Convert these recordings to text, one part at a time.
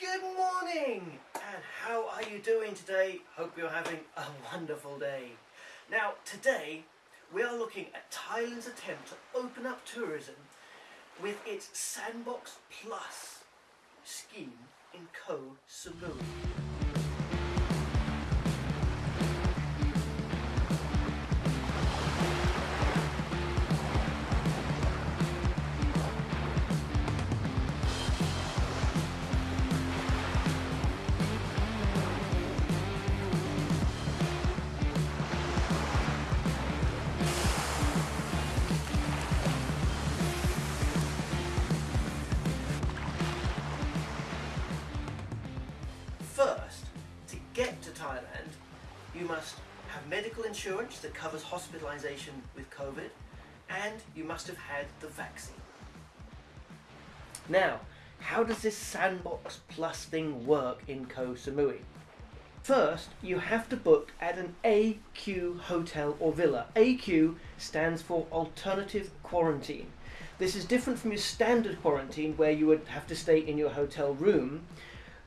Good morning! And how are you doing today? Hope you're having a wonderful day. Now, today we are looking at Thailand's attempt to open up tourism with its Sandbox Plus scheme in Koh Samui. Get to Thailand, you must have medical insurance that covers hospitalization with COVID, and you must have had the vaccine. Now, how does this Sandbox Plus thing work in Koh Samui? First, you have to book at an AQ hotel or villa. AQ stands for Alternative Quarantine. This is different from your standard quarantine where you would have to stay in your hotel room.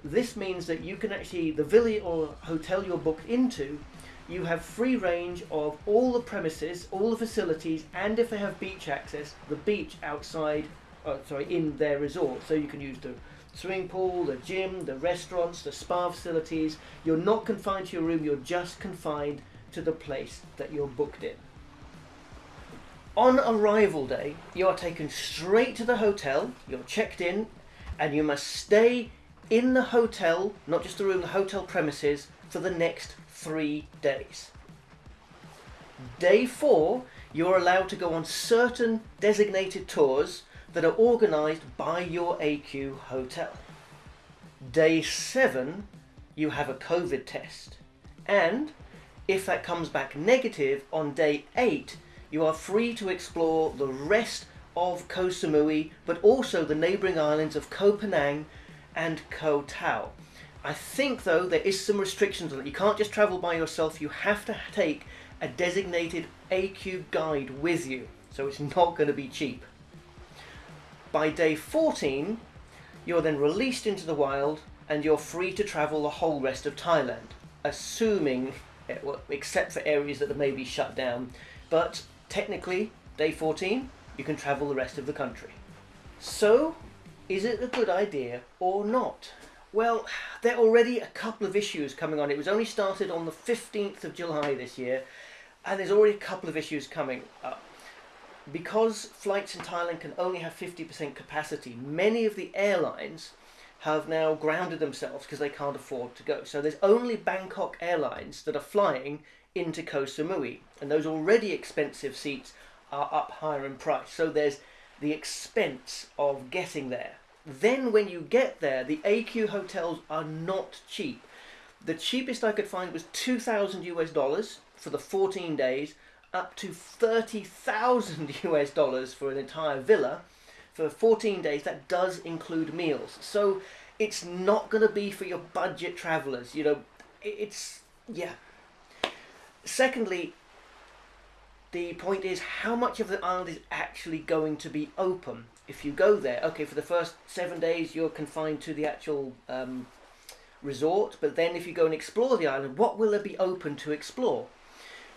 This means that you can actually, the villa or hotel you're booked into, you have free range of all the premises, all the facilities, and if they have beach access, the beach outside, uh, sorry, in their resort. So you can use the swimming pool, the gym, the restaurants, the spa facilities. You're not confined to your room, you're just confined to the place that you're booked in. On arrival day, you are taken straight to the hotel, you're checked in, and you must stay in the hotel, not just the room, the hotel premises, for the next three days. Day four, you're allowed to go on certain designated tours that are organised by your AQ hotel. Day seven, you have a COVID test. And if that comes back negative on day eight, you are free to explore the rest of Koh Samui, but also the neighbouring islands of Koh Phangan and Koh Tao. I think though there is some restrictions on it. You can't just travel by yourself, you have to take a designated AQ guide with you. So it's not going to be cheap. By day 14, you're then released into the wild and you're free to travel the whole rest of Thailand, assuming, eh, except for areas that are maybe shut down. But technically, day 14, you can travel the rest of the country. So, is it a good idea or not? Well, there are already a couple of issues coming on. It was only started on the 15th of July this year, and there's already a couple of issues coming up. Because flights in Thailand can only have 50% capacity, many of the airlines have now grounded themselves because they can't afford to go. So there's only Bangkok Airlines that are flying into Koh Samui, and those already expensive seats are up higher in price. So there's the expense of getting there. Then when you get there, the AQ hotels are not cheap. The cheapest I could find was 2,000 US dollars for the 14 days, up to 30,000 US dollars for an entire villa. For 14 days, that does include meals. So it's not going to be for your budget travelers. You know, it's, yeah. Secondly, the point is how much of the island is actually going to be open if you go there okay for the first seven days you're confined to the actual um, resort but then if you go and explore the island what will there be open to explore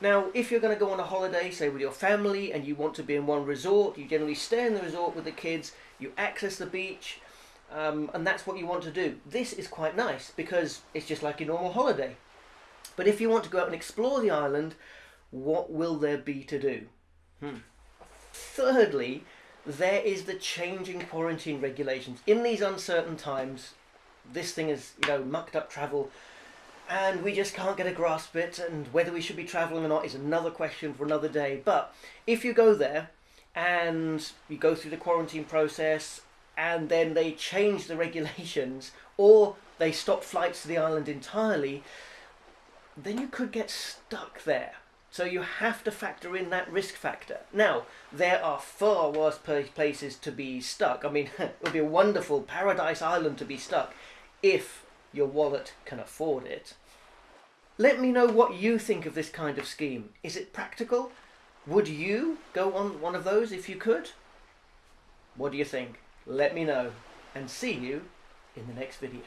now if you're going to go on a holiday say with your family and you want to be in one resort you generally stay in the resort with the kids you access the beach um, and that's what you want to do this is quite nice because it's just like a normal holiday but if you want to go out and explore the island what will there be to do? Hmm. Thirdly, there is the changing quarantine regulations. In these uncertain times, this thing is, you know, mucked up travel and we just can't get a grasp of it and whether we should be travelling or not is another question for another day. But if you go there and you go through the quarantine process and then they change the regulations or they stop flights to the island entirely, then you could get stuck there. So you have to factor in that risk factor. Now, there are far worse places to be stuck. I mean, it would be a wonderful paradise island to be stuck if your wallet can afford it. Let me know what you think of this kind of scheme. Is it practical? Would you go on one of those if you could? What do you think? Let me know and see you in the next video.